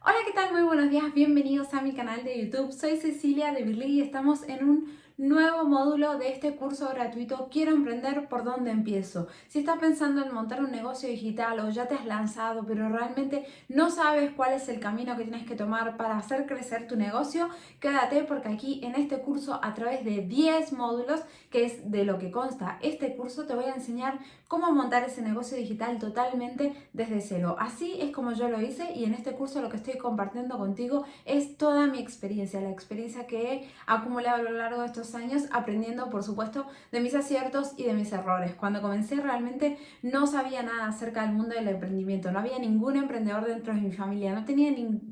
Hola, ¿qué tal? Muy buenos días, bienvenidos a mi canal de YouTube. Soy Cecilia de Birly y estamos en un nuevo módulo de este curso gratuito Quiero emprender, ¿por dónde empiezo? Si estás pensando en montar un negocio digital o ya te has lanzado pero realmente no sabes cuál es el camino que tienes que tomar para hacer crecer tu negocio, quédate porque aquí en este curso a través de 10 módulos, que es de lo que consta este curso, te voy a enseñar cómo montar ese negocio digital totalmente desde cero. Así es como yo lo hice y en este curso lo que estoy compartiendo contigo es toda mi experiencia, la experiencia que he acumulado a lo largo de estos años aprendiendo, por supuesto, de mis aciertos y de mis errores. Cuando comencé realmente no sabía nada acerca del mundo del emprendimiento, no había ningún emprendedor dentro de mi familia, no tenía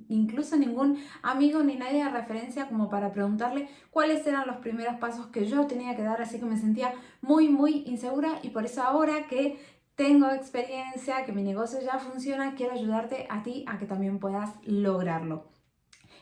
incluso ningún amigo ni nadie de referencia como para preguntarle cuáles eran los primeros pasos que yo tenía que dar, así que me sentía muy, muy insegura y por eso ahora que tengo experiencia, que mi negocio ya funciona, quiero ayudarte a ti a que también puedas lograrlo.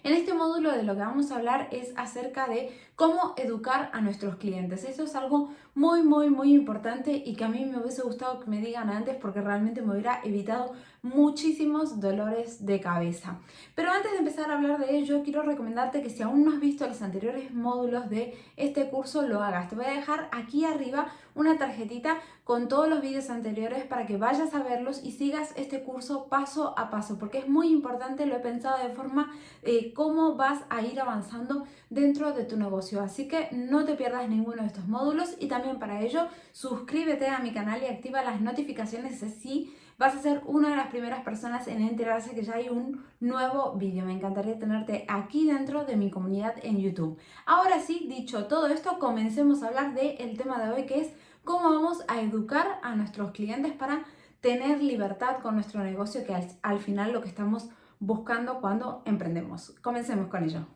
En este módulo de lo que vamos a hablar es acerca de cómo educar a nuestros clientes. Eso es algo muy, muy, muy importante y que a mí me hubiese gustado que me digan antes porque realmente me hubiera evitado muchísimos dolores de cabeza. Pero antes de empezar a hablar de ello, quiero recomendarte que si aún no has visto los anteriores módulos de este curso, lo hagas. Te voy a dejar aquí arriba una tarjetita con todos los vídeos anteriores para que vayas a verlos y sigas este curso paso a paso, porque es muy importante, lo he pensado de forma eh, cómo vas a ir avanzando dentro de tu negocio. Así que no te pierdas ninguno de estos módulos y también para ello suscríbete a mi canal y activa las notificaciones así vas a ser una de las primeras personas en enterarse que ya hay un nuevo vídeo. Me encantaría tenerte aquí dentro de mi comunidad en YouTube. Ahora sí, dicho todo esto, comencemos a hablar del tema de hoy que es cómo vamos a educar a nuestros clientes para tener libertad con nuestro negocio, que al, al final lo que estamos buscando cuando emprendemos. Comencemos con ello.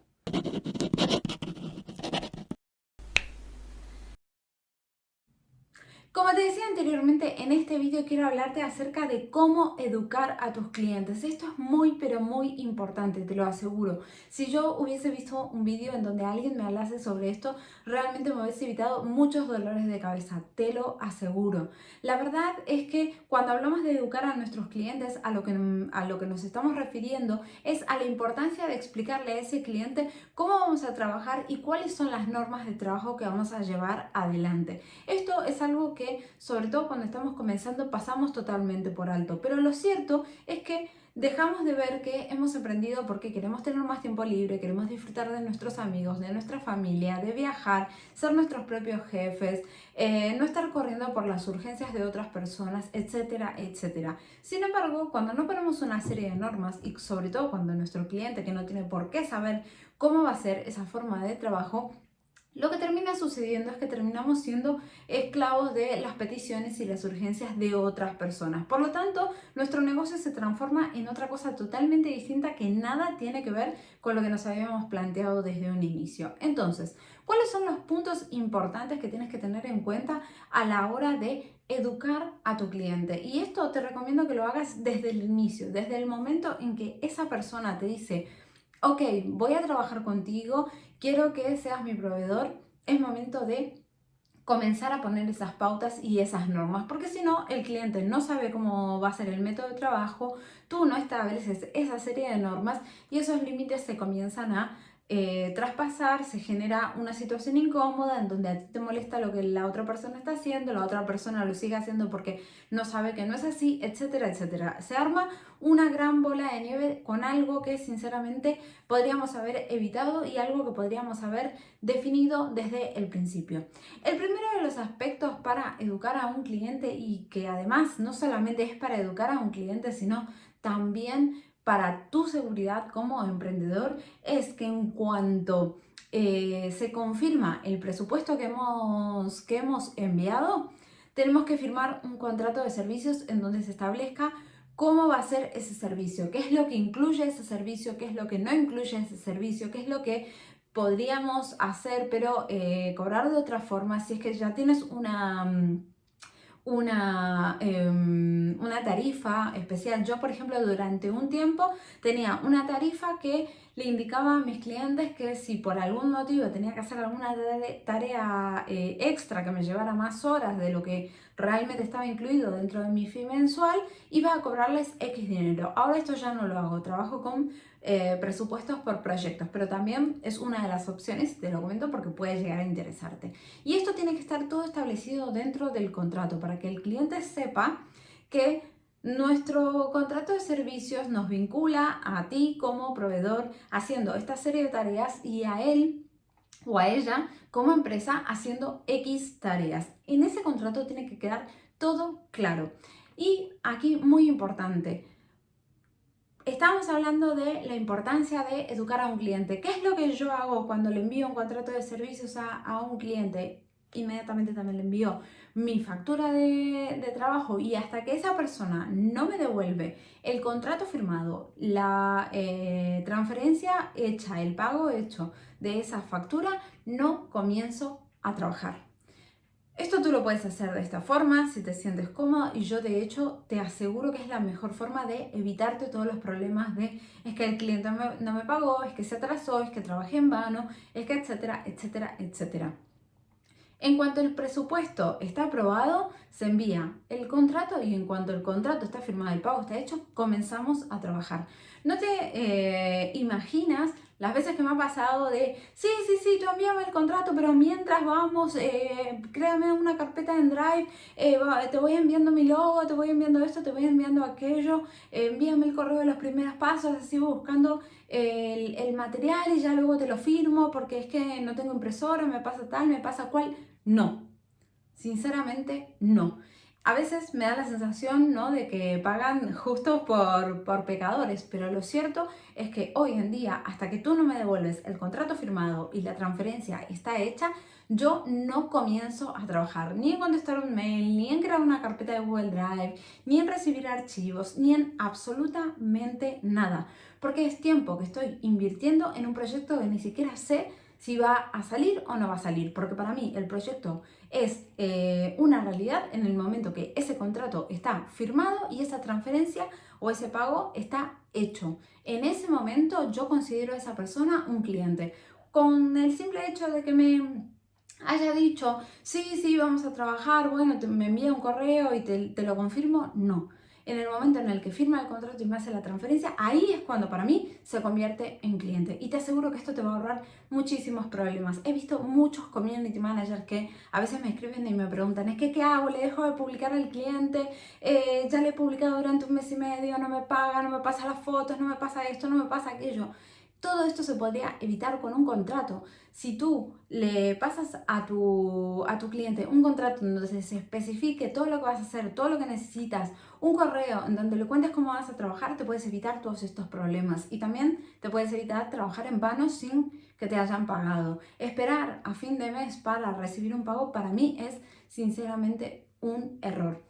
Como te decía anteriormente, en este vídeo quiero hablarte acerca de cómo educar a tus clientes. Esto es muy pero muy importante, te lo aseguro. Si yo hubiese visto un vídeo en donde alguien me hablase sobre esto, realmente me hubiese evitado muchos dolores de cabeza, te lo aseguro. La verdad es que cuando hablamos de educar a nuestros clientes, a lo que, a lo que nos estamos refiriendo es a la importancia de explicarle a ese cliente cómo vamos a trabajar y cuáles son las normas de trabajo que vamos a llevar adelante. Esto es algo que sobre todo cuando estamos comenzando, pasamos totalmente por alto. Pero lo cierto es que dejamos de ver que hemos aprendido porque queremos tener más tiempo libre, queremos disfrutar de nuestros amigos, de nuestra familia, de viajar, ser nuestros propios jefes, eh, no estar corriendo por las urgencias de otras personas, etcétera, etcétera. Sin embargo, cuando no ponemos una serie de normas y sobre todo cuando nuestro cliente que no tiene por qué saber cómo va a ser esa forma de trabajo, lo que termina sucediendo es que terminamos siendo esclavos de las peticiones y las urgencias de otras personas. Por lo tanto, nuestro negocio se transforma en otra cosa totalmente distinta que nada tiene que ver con lo que nos habíamos planteado desde un inicio. Entonces, ¿cuáles son los puntos importantes que tienes que tener en cuenta a la hora de educar a tu cliente? Y esto te recomiendo que lo hagas desde el inicio, desde el momento en que esa persona te dice, ok, voy a trabajar contigo, quiero que seas mi proveedor, es momento de comenzar a poner esas pautas y esas normas, porque si no, el cliente no sabe cómo va a ser el método de trabajo, tú no estableces esa serie de normas y esos límites se comienzan a eh, traspasar, se genera una situación incómoda en donde a ti te molesta lo que la otra persona está haciendo, la otra persona lo sigue haciendo porque no sabe que no es así, etcétera, etcétera. Se arma una gran bola de nieve con algo que sinceramente podríamos haber evitado y algo que podríamos haber definido desde el principio. El primero de los aspectos para educar a un cliente y que además no solamente es para educar a un cliente, sino también para tu seguridad como emprendedor es que en cuanto eh, se confirma el presupuesto que hemos, que hemos enviado, tenemos que firmar un contrato de servicios en donde se establezca cómo va a ser ese servicio, qué es lo que incluye ese servicio, qué es lo que no incluye ese servicio, qué es lo que podríamos hacer pero eh, cobrar de otra forma si es que ya tienes una mm, una, em, una tarifa especial. Yo, por ejemplo, durante un tiempo tenía una tarifa que le indicaba a mis clientes que si por algún motivo tenía que hacer alguna tarea eh, extra que me llevara más horas de lo que realmente estaba incluido dentro de mi fee mensual, iba a cobrarles X dinero. Ahora esto ya no lo hago, trabajo con eh, presupuestos por proyectos, pero también es una de las opciones, te lo comento porque puede llegar a interesarte. Y esto tiene que estar todo establecido dentro del contrato para que el cliente sepa que nuestro contrato de servicios nos vincula a ti como proveedor haciendo esta serie de tareas y a él o a ella como empresa haciendo X tareas. En ese contrato tiene que quedar todo claro. Y aquí muy importante, estamos hablando de la importancia de educar a un cliente. ¿Qué es lo que yo hago cuando le envío un contrato de servicios a, a un cliente? Inmediatamente también le envío mi factura de, trabajo y hasta que esa persona no me devuelve el contrato firmado, la eh, transferencia hecha, el pago hecho de esa factura, no comienzo a trabajar. Esto tú lo puedes hacer de esta forma, si te sientes cómodo, y yo de hecho te aseguro que es la mejor forma de evitarte todos los problemas de es que el cliente no me pagó, es que se atrasó, es que trabajé en vano, es que etcétera, etcétera, etcétera. En cuanto el presupuesto está aprobado, se envía el contrato y en cuanto el contrato está firmado, el pago está hecho, comenzamos a trabajar. No te eh, imaginas las veces que me ha pasado de, sí, sí, sí, tú envíame el contrato, pero mientras vamos, eh, créame una carpeta en Drive, eh, te voy enviando mi logo, te voy enviando esto, te voy enviando aquello, envíame el correo de los primeros pasos, así buscando el, el, material y ya luego te lo firmo porque es que no tengo impresora, me pasa tal, me pasa cual. No, sinceramente no a veces me da la sensación ¿no? de que pagan justo por, por, pecadores, pero lo cierto es que hoy en día, hasta que tú no me devuelves el contrato firmado y la transferencia está hecha, yo no comienzo a trabajar ni en contestar un mail, ni en crear una carpeta de Google Drive, ni en recibir archivos, ni en absolutamente nada, porque es tiempo que estoy invirtiendo en un proyecto que ni siquiera sé si va a salir o no va a salir, porque para mí el proyecto es eh, una realidad en el momento que ese contrato está firmado y esa transferencia o ese pago está hecho. En ese momento yo considero a esa persona un cliente. Con el simple hecho de que me haya dicho, sí, sí, vamos a trabajar, bueno, me envía un correo y te, te lo confirmo, no en el momento en el que firma el contrato y me hace la transferencia, ahí es cuando para mí se convierte en cliente. Y te aseguro que esto te va a ahorrar muchísimos problemas. He visto muchos community managers que a veces me escriben y me preguntan, es que ¿qué hago? ¿Le dejo de publicar al cliente? Eh, ya le he publicado durante un mes y medio, no me paga, no me pasa las fotos, no me pasa esto, no me pasa aquello. Todo esto se podría evitar con un contrato. Si tú le pasas a tu, a tu cliente un contrato donde se especifique todo lo que vas a hacer, todo lo que necesitas, un correo en donde le cuentes cómo vas a trabajar, te puedes evitar todos estos problemas. Y también te puedes evitar trabajar en vano sin que te hayan pagado. Esperar a fin de mes para recibir un pago para mí es sinceramente un error.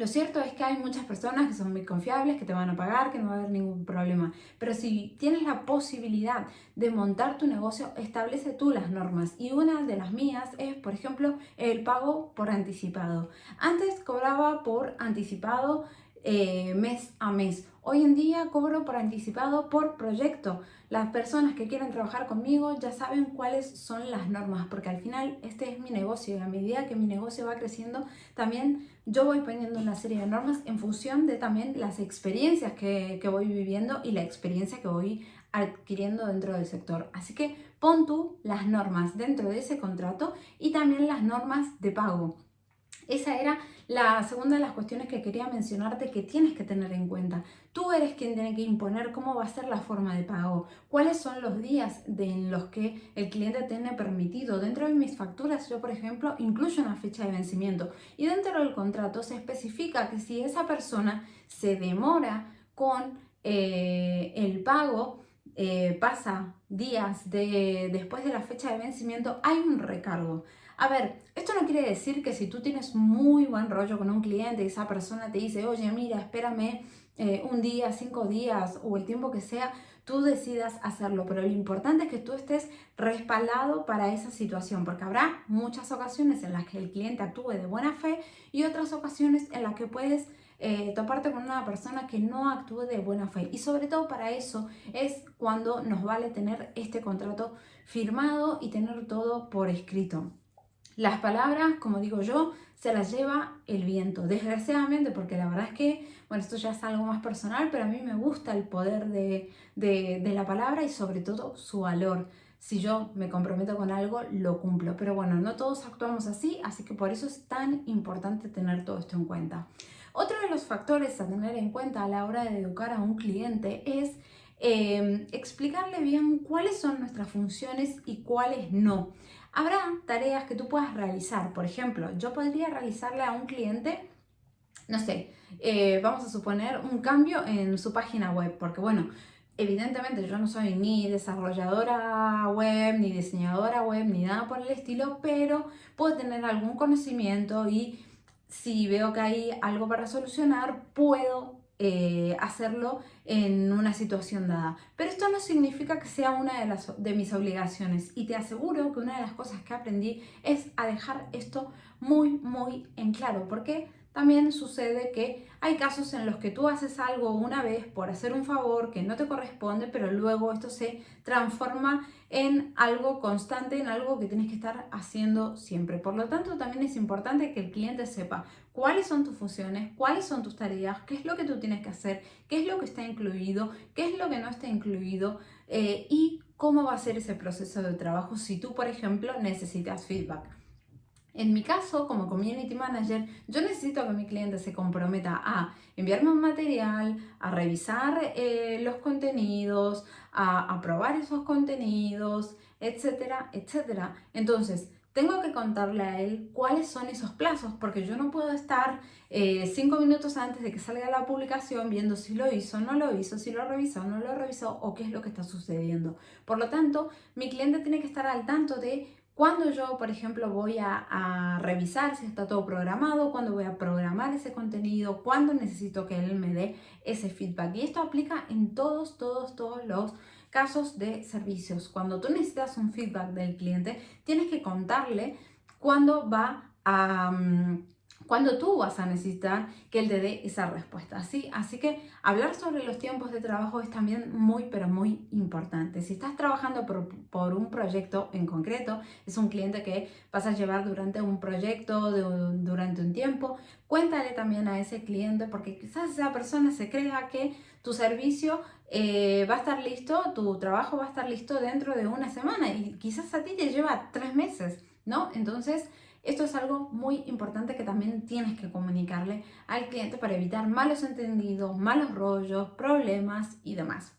Lo cierto es que hay muchas personas que son muy confiables, que te van a pagar, que no va a haber ningún problema. Pero si tienes la posibilidad de montar tu negocio, establece tú las normas. Y una de las mías es, por ejemplo, el pago por anticipado. Antes cobraba por anticipado eh, mes a mes. Hoy en día cobro por anticipado por proyecto. Las personas que quieren trabajar conmigo ya saben cuáles son las normas, porque al final este es mi negocio y a medida que mi negocio va creciendo, también yo voy poniendo una serie de normas en función de también las experiencias que, que voy viviendo y la experiencia que voy adquiriendo dentro del sector. Así que pon tú las normas dentro de ese contrato y también las normas de pago. Esa era la segunda de las cuestiones que quería mencionarte que tienes que tener en cuenta. Tú eres quien tiene que imponer cómo va a ser la forma de pago, cuáles son los días en los que el cliente tiene permitido. Dentro de mis facturas yo, por ejemplo, incluyo una fecha de vencimiento y dentro del contrato se especifica que si esa persona se demora con eh, el pago, eh, pasa días de, después de la fecha de vencimiento, hay un recargo. A ver, esto no quiere decir que si tú tienes muy buen rollo con un cliente y esa persona te dice, oye, mira, espérame eh, un día, cinco días o el tiempo que sea, tú decidas hacerlo. Pero lo importante es que tú estés respaldado para esa situación, porque habrá muchas ocasiones en las que el cliente actúe de buena fe y otras ocasiones en las que puedes eh, toparte con una persona que no actúe de buena fe. Y sobre todo para eso es cuando nos vale tener este contrato firmado y tener todo por escrito. Las palabras, como digo yo, se las lleva el viento, desgraciadamente, porque la verdad es que, bueno, esto ya es algo más personal, pero a mí me gusta el poder de, de la palabra y sobre todo su valor si yo me comprometo con algo, lo cumplo. Pero bueno, no todos actuamos así, así que por eso es tan importante tener todo esto en cuenta. Otro de los factores a tener en cuenta a la hora de educar a un cliente es em, explicarle bien cuáles son nuestras funciones y cuáles no. Habrá tareas que tú puedas realizar. Por ejemplo, yo podría realizarle a un cliente, no sé, eh, vamos a suponer un cambio en su página web, porque bueno, Evidentemente yo no soy ni desarrolladora web, ni diseñadora web, ni nada por el estilo, pero puedo tener algún conocimiento y si veo que hay algo para solucionar, puedo eh, hacerlo en una situación dada. Pero esto no significa que sea una de, las, de mis obligaciones y te aseguro que una de las cosas que aprendí es a dejar esto muy, muy en claro. ¿Por qué? También sucede que hay casos en los que tú haces algo una vez por hacer un favor que no te corresponde, pero luego esto se transforma en algo constante, en algo que tienes que estar haciendo siempre. Por lo tanto, también es importante que el cliente sepa cuáles son tus funciones, cuáles son tus tareas, qué es lo que tú tienes que hacer, qué es lo que está incluido, qué es lo que no está incluido eh, y cómo va a ser ese proceso de trabajo si tú, por ejemplo, necesitas feedback. En mi caso, como Community Manager, yo necesito que mi cliente se comprometa a enviarme un material, a revisar eh, los contenidos, a aprobar esos contenidos, etcétera, etcétera. Entonces, tengo que contarle a él cuáles son esos plazos, porque yo no puedo estar eh, cinco minutos antes de que salga la publicación viendo si lo hizo, no lo hizo, si lo revisó, no lo revisó o qué es lo que está sucediendo. Por lo tanto, mi cliente tiene que estar al tanto de cuando yo, por ejemplo, voy a, revisar si está todo programado, cuando voy a programar ese contenido, cuando necesito que él me dé ese feedback. Y esto aplica en todos, todos, todos los casos de servicios. Cuando tú necesitas un feedback del cliente, tienes que contarle cuándo va a... Mm, cuando tú vas a necesitar que él te dé esa respuesta. ¿sí? Así que hablar sobre los tiempos de trabajo es también muy, pero muy importante. Si estás trabajando por, un proyecto en concreto, es un cliente que vas a llevar durante un proyecto, durante un tiempo, cuéntale también a ese cliente porque quizás esa persona se crea que tu servicio eh, va a estar listo, tu trabajo va a estar listo dentro de una semana y quizás a ti te lleva tres meses, ¿no? Entonces, esto es algo muy importante que también tienes que comunicarle al cliente para evitar malos entendidos, malos rollos, problemas y demás.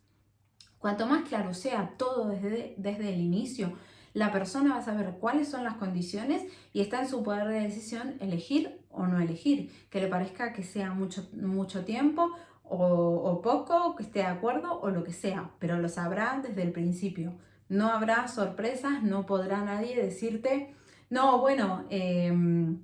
Cuanto más claro sea todo desde, desde el inicio, la persona va a saber cuáles son las condiciones y está en su poder de decisión elegir o no elegir, que le parezca que sea mucho, mucho tiempo o, o poco, que esté de acuerdo o lo que sea, pero lo sabrá desde el principio. No habrá sorpresas, no podrá nadie decirte no, bueno, em,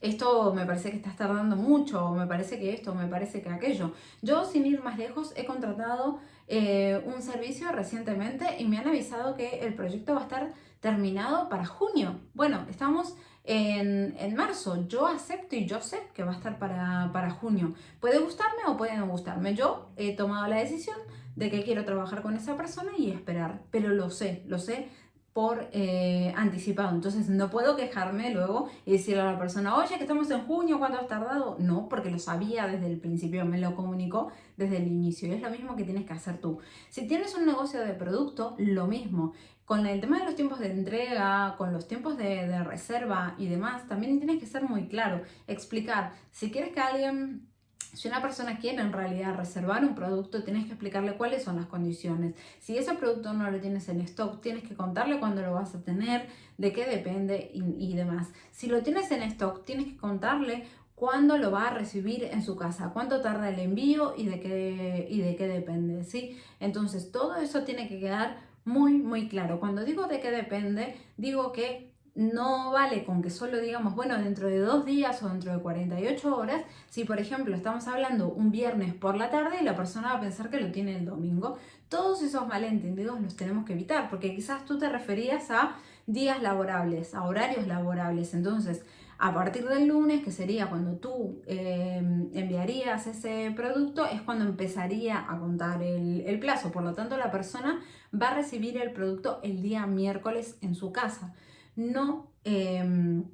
esto me parece que estás tardando mucho, me parece que esto, me parece que aquello. Yo, sin ir más lejos, he contratado eh, un servicio recientemente y me han avisado que el proyecto va a estar terminado para junio. Bueno, estamos en, marzo. Yo acepto y yo sé que va a estar para, para junio. Puede gustarme o puede no gustarme. Yo he tomado la decisión de que quiero trabajar con esa persona y esperar, pero lo sé, lo sé por eh, anticipado. Entonces no puedo quejarme luego y decirle a la persona, oye, que estamos en junio, ¿cuánto has tardado? No, porque lo sabía desde el principio, me lo comunicó desde el inicio. Y es lo mismo que tienes que hacer tú. Si tienes un negocio de producto, lo mismo. Con el tema de los tiempos de entrega, con los tiempos de, de reserva y demás, también tienes que ser muy claro, explicar. Si quieres que alguien si una persona quiere en realidad reservar un producto, tienes que explicarle cuáles son las condiciones. Si ese producto no lo tienes en stock, tienes que contarle cuándo lo vas a tener, de qué depende y, demás. Si lo tienes en stock, tienes que contarle cuándo lo va a recibir en su casa, cuánto tarda el envío y de qué, y de qué depende, ¿sí? Entonces, todo eso tiene que quedar muy, muy claro. Cuando digo de qué depende, digo que no vale con que solo digamos, bueno, dentro de dos días o dentro de 48 horas, si por ejemplo estamos hablando un viernes por la tarde y la persona va a pensar que lo tiene el domingo, todos esos malentendidos los tenemos que evitar, porque quizás tú te referías a días laborables, a horarios laborables, entonces a partir del lunes, que sería cuando tú eh, enviarías ese producto, es cuando empezaría a contar el, el plazo, por lo tanto la persona va a recibir el producto el día miércoles en su casa no em,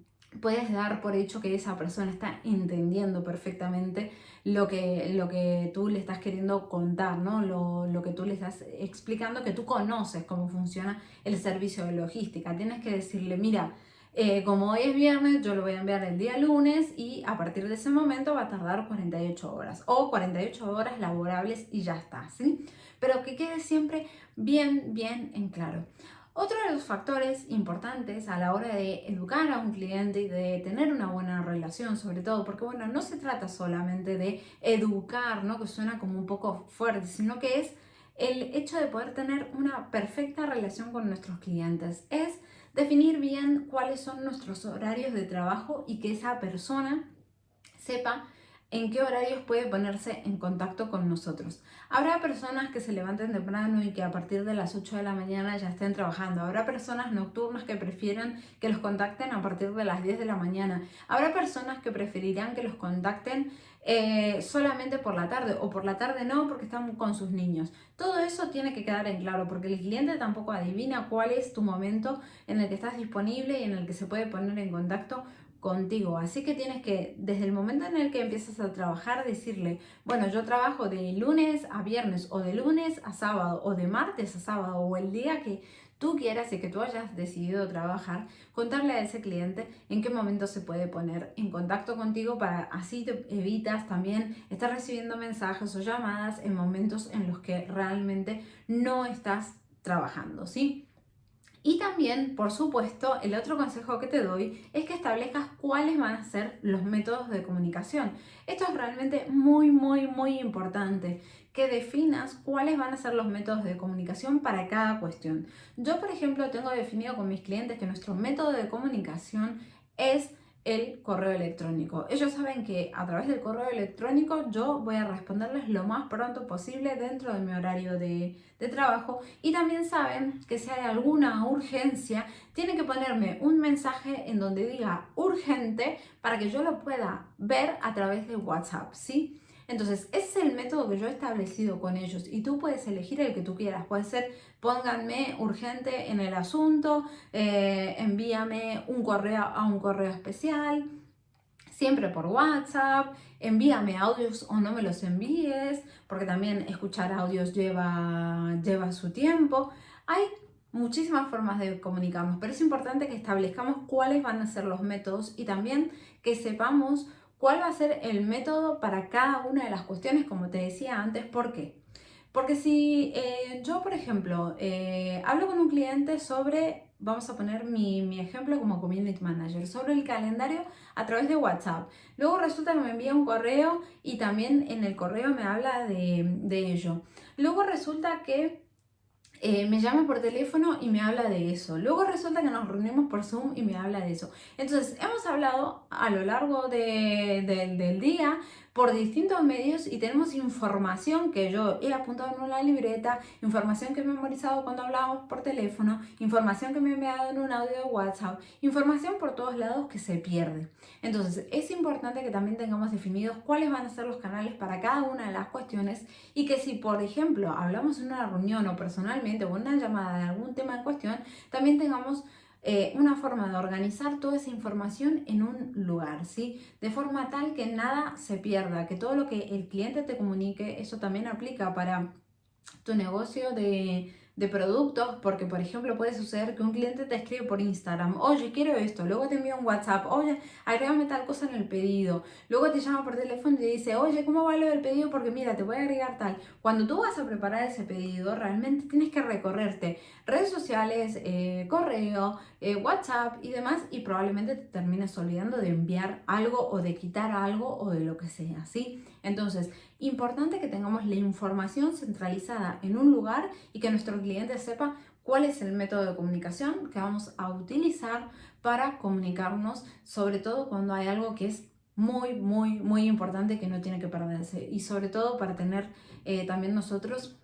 puedes dar por hecho que esa persona está entendiendo perfectamente lo que, lo que tú le estás queriendo contar, ¿no? Lo, lo, que tú le estás explicando, que tú conoces cómo funciona el servicio de logística. Tienes que decirle, mira, eh, como hoy es viernes, yo lo voy a enviar el día lunes y a partir de ese momento va a tardar 48 horas o 48 horas laborables y ya está, ¿sí? Pero que quede siempre bien, bien en claro. Otro de los factores importantes a la hora de educar a un cliente y de tener una buena relación, sobre todo, porque bueno, no se trata solamente de educar, ¿no? Que suena como un poco fuerte, sino que es el hecho de poder tener una perfecta relación con nuestros clientes. Es Definir bien cuáles son nuestros horarios de trabajo y que esa persona sepa en qué horarios puede ponerse en contacto con nosotros. Habrá personas que se levanten temprano y que a partir de las 8 de la mañana ya estén trabajando. Habrá personas nocturnas que prefieran que los contacten a partir de las 10 de la mañana. Habrá personas que preferirán que los contacten eh, solamente por la tarde o por la tarde no porque están con sus niños. Todo eso tiene que quedar en claro porque el cliente tampoco adivina cuál es tu momento en el que estás disponible y en el que se puede poner en contacto contigo. Así que tienes que, desde el momento en el que empiezas a trabajar, decirle, bueno, yo trabajo de lunes a viernes o de lunes a sábado o de martes a sábado o el día que tú quieras y que tú hayas decidido trabajar, contarle a ese cliente en qué momento se puede poner en contacto contigo para así te evitas también estar recibiendo mensajes o llamadas en momentos en los que realmente no estás trabajando, ¿sí? Y también, por supuesto, el otro consejo que te doy es que establezcas cuáles van a ser los métodos de comunicación. Esto es realmente muy, muy, muy importante que definas cuáles van a ser los métodos de comunicación para cada cuestión. Yo, por ejemplo, tengo definido con mis clientes que nuestro método de comunicación es el correo electrónico. Ellos saben que a través del correo electrónico yo voy a responderles lo más pronto posible dentro de mi horario de, de, trabajo y también saben que si hay alguna urgencia tienen que ponerme un mensaje en donde diga urgente para que yo lo pueda ver a través de WhatsApp, ¿sí? Entonces, ese es el método que yo he establecido con ellos y tú puedes elegir el que tú quieras. Puede ser, pónganme urgente en el asunto, eh, envíame un correo a un correo especial, siempre por WhatsApp, envíame audios o no me los envíes, porque también escuchar audios lleva, lleva su tiempo. Hay muchísimas formas de comunicarnos, pero es importante que establezcamos cuáles van a ser los métodos y también que sepamos cuál va a ser el método para cada una de las cuestiones, como te decía antes, ¿por qué? Porque si eh, yo, por ejemplo, eh, hablo con un cliente sobre, vamos a poner mi, ejemplo como Community Manager, sobre el calendario a través de WhatsApp. Luego resulta que me envía un correo y también en el correo me habla de, de ello. Luego resulta que eh, me llama por teléfono y me habla de eso. Luego resulta que nos reunimos por Zoom y me habla de eso. Entonces, hemos hablado a lo largo del día por distintos medios y tenemos información que yo he apuntado en una libreta, información que he memorizado cuando hablábamos por teléfono, información que me he enviado en un audio de WhatsApp, información por todos lados que se pierde. Entonces es importante que también tengamos definidos cuáles van a ser los canales para cada una de las cuestiones y que si por ejemplo hablamos en una reunión o personalmente o en una llamada de algún tema en cuestión, también tengamos eh, una forma de organizar toda esa información en un lugar, ¿sí? De forma tal que nada se pierda, que todo lo que el cliente te comunique, eso también aplica para tu negocio de de productos, porque por ejemplo puede suceder que un cliente te escribe por Instagram, oye, quiero esto, luego te envía un WhatsApp, oye, agrégame tal cosa en el pedido, luego te llama por teléfono y te dice, oye, ¿cómo va lo del pedido? Porque mira, te voy a agregar tal. Cuando tú vas a preparar ese pedido, realmente tienes que recorrerte redes sociales, eh, correo, eh, WhatsApp y demás, y probablemente te termines olvidando de enviar algo o de quitar algo o de lo que sea, ¿sí? Entonces, importante que tengamos la información centralizada en un lugar y que nuestro cliente sepa cuál es el método de comunicación que vamos a utilizar para comunicarnos, sobre todo cuando hay algo que es muy, muy, muy importante que no tiene que perderse. Y sobre todo para tener eh, también nosotros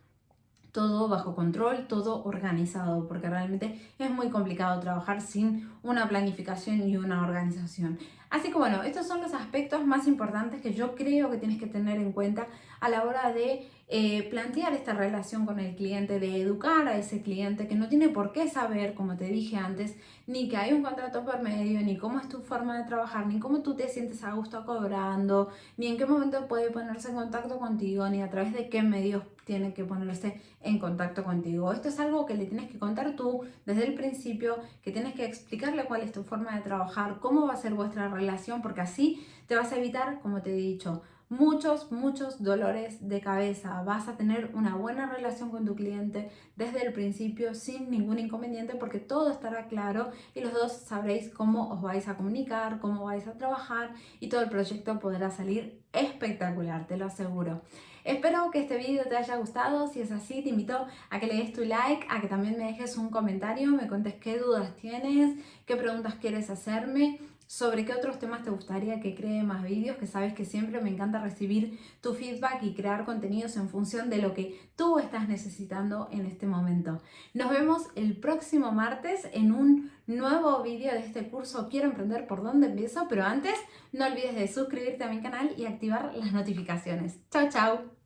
todo bajo control, todo organizado, porque realmente es muy complicado trabajar sin una planificación y una organización. Así que bueno, estos son los aspectos más importantes que yo creo que tienes que tener en cuenta a la hora de eh, plantear esta relación con el cliente, de educar a ese cliente que no tiene por qué saber, como te dije antes, ni que hay un contrato por medio, ni cómo es tu forma de trabajar, ni cómo tú te sientes a gusto cobrando, ni en qué momento puede ponerse en contacto contigo, ni a través de qué medios tiene que ponerse en contacto contigo. Esto es algo que le tienes que contar tú desde el principio, que tienes que explicarle cuál es tu forma de trabajar, cómo va a ser vuestra relación, porque así te vas a evitar, como te he dicho, muchos, muchos dolores de cabeza. Vas a tener una buena relación con tu cliente desde el principio sin ningún inconveniente porque todo estará claro y los dos sabréis cómo os vais a comunicar, cómo vais a trabajar y todo el proyecto podrá salir espectacular, te lo aseguro. Espero que este vídeo te haya gustado, si es así te invito a que le des tu like, a que también me dejes un comentario, me cuentes qué dudas tienes, qué preguntas quieres hacerme sobre qué otros temas te gustaría que cree más vídeos, que sabes que siempre me encanta recibir tu feedback y crear contenidos en función de lo que tú estás necesitando en este momento. Nos vemos el próximo martes en un nuevo vídeo de este curso Quiero emprender por dónde empiezo, pero antes no olvides de suscribirte a mi canal y activar las notificaciones. Chao, chao.